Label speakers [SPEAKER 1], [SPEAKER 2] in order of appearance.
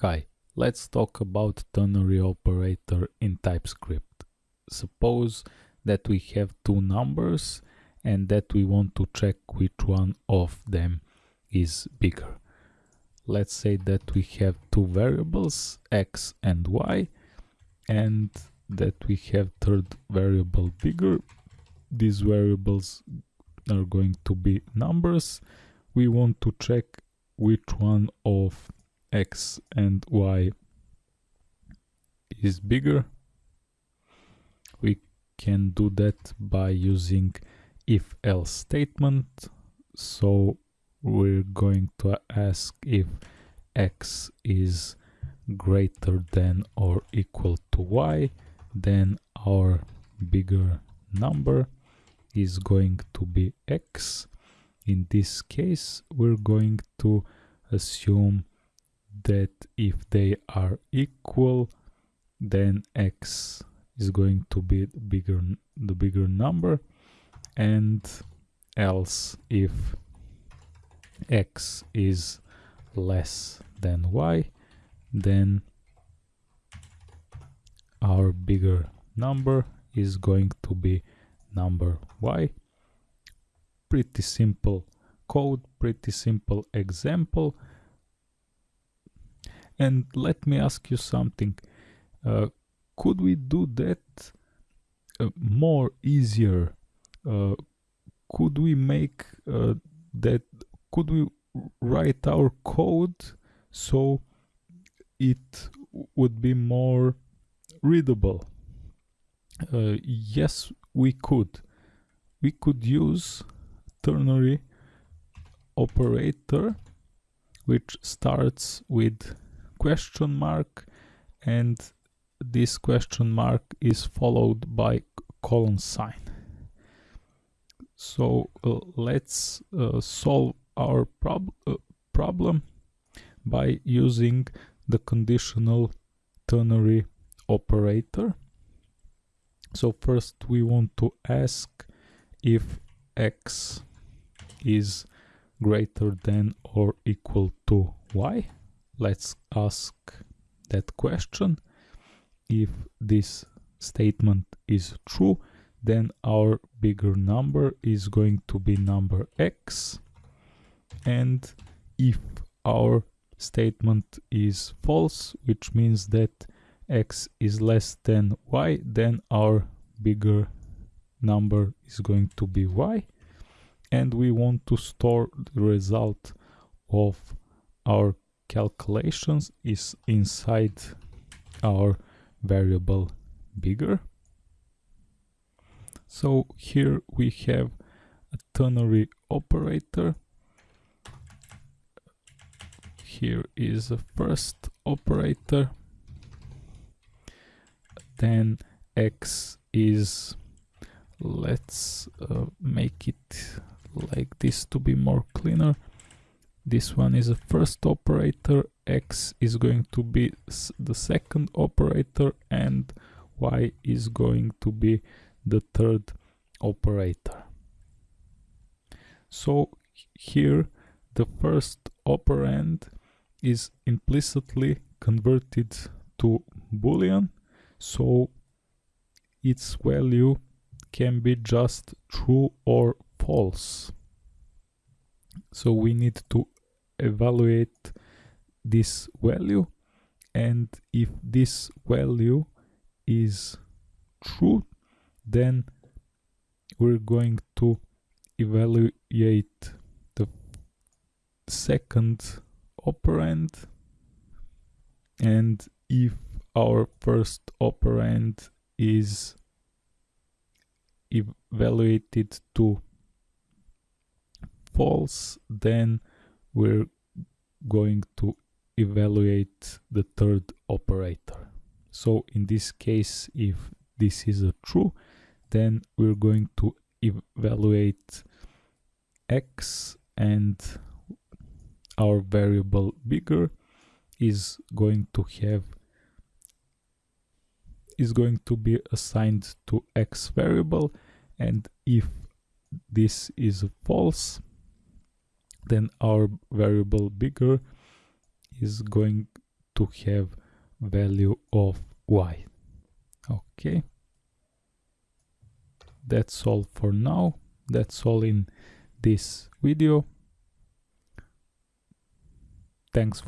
[SPEAKER 1] Hi, let's talk about ternary operator in TypeScript. Suppose that we have two numbers and that we want to check which one of them is bigger. Let's say that we have two variables x and y and that we have third variable bigger. These variables are going to be numbers. We want to check which one of x and y is bigger we can do that by using if else statement. So we're going to ask if x is greater than or equal to y then our bigger number is going to be x. In this case we're going to assume that if they are equal then x is going to be bigger the bigger number. And else if x is less than y then our bigger number is going to be number y. Pretty simple code pretty simple example and let me ask you something. Uh, could we do that uh, more easier? Uh, could we make uh, that? Could we write our code so it would be more readable? Uh, yes, we could. We could use ternary operator which starts with question mark and this question mark is followed by colon sign. So uh, let's uh, solve our prob uh, problem by using the conditional ternary operator. So first we want to ask if x is greater than or equal to y let's ask that question. If this statement is true then our bigger number is going to be number x. And if our statement is false which means that x is less than y then our bigger number is going to be y. And we want to store the result of our calculations is inside our variable bigger. So here we have a ternary operator. Here is a first operator. Then x is, let's uh, make it like this to be more cleaner this one is the first operator x is going to be the second operator and y is going to be the third operator. So here the first operand is implicitly converted to boolean so its value can be just true or false. So we need to evaluate this value and if this value is true then we're going to evaluate the second operand. And if our first operand is evaluated to false then we're going to evaluate the third operator. So in this case, if this is a true, then we're going to evaluate x and our variable bigger is going to have is going to be assigned to x variable and if this is false then our variable bigger is going to have value of y. Okay. That's all for now. That's all in this video. Thanks for